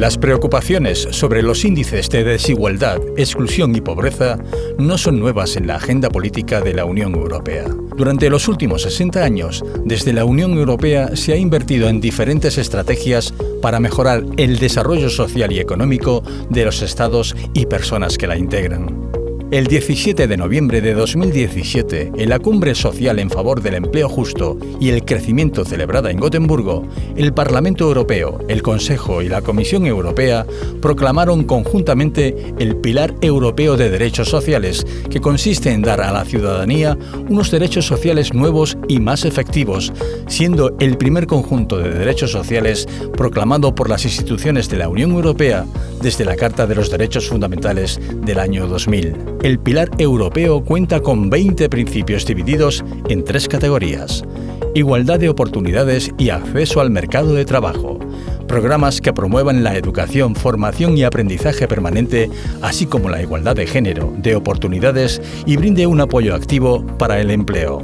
Las preocupaciones sobre los índices de desigualdad, exclusión y pobreza no son nuevas en la agenda política de la Unión Europea. Durante los últimos 60 años, desde la Unión Europea se ha invertido en diferentes estrategias para mejorar el desarrollo social y económico de los estados y personas que la integran. El 17 de noviembre de 2017, en la Cumbre Social en favor del empleo justo y el crecimiento celebrada en Gotemburgo, el Parlamento Europeo, el Consejo y la Comisión Europea proclamaron conjuntamente el Pilar Europeo de Derechos Sociales, que consiste en dar a la ciudadanía unos derechos sociales nuevos y más efectivos, siendo el primer conjunto de derechos sociales proclamado por las instituciones de la Unión Europea desde la Carta de los Derechos Fundamentales del año 2000 el Pilar Europeo cuenta con 20 principios divididos en tres categorías. Igualdad de oportunidades y acceso al mercado de trabajo. Programas que promuevan la educación, formación y aprendizaje permanente, así como la igualdad de género, de oportunidades y brinde un apoyo activo para el empleo.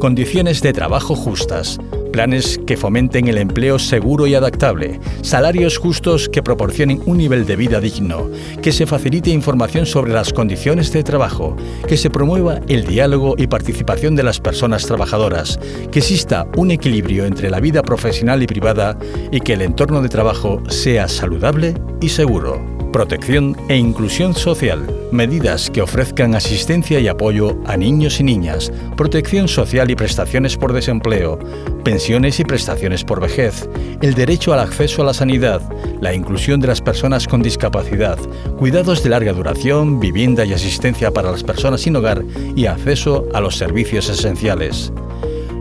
Condiciones de trabajo justas planes que fomenten el empleo seguro y adaptable, salarios justos que proporcionen un nivel de vida digno, que se facilite información sobre las condiciones de trabajo, que se promueva el diálogo y participación de las personas trabajadoras, que exista un equilibrio entre la vida profesional y privada y que el entorno de trabajo sea saludable y seguro. Protección e inclusión social. Medidas que ofrezcan asistencia y apoyo a niños y niñas, protección social y prestaciones por desempleo, pensiones y prestaciones por vejez, el derecho al acceso a la sanidad, la inclusión de las personas con discapacidad, cuidados de larga duración, vivienda y asistencia para las personas sin hogar y acceso a los servicios esenciales.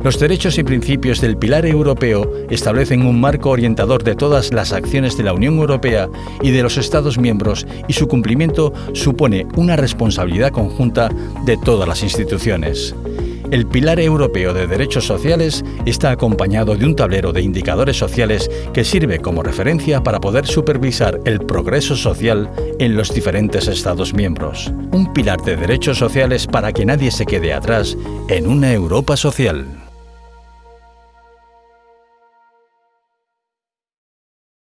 Los derechos y principios del Pilar Europeo establecen un marco orientador de todas las acciones de la Unión Europea y de los Estados miembros y su cumplimiento supone una responsabilidad conjunta de todas las instituciones. El Pilar Europeo de Derechos Sociales está acompañado de un tablero de indicadores sociales que sirve como referencia para poder supervisar el progreso social en los diferentes Estados miembros. Un pilar de derechos sociales para que nadie se quede atrás en una Europa social.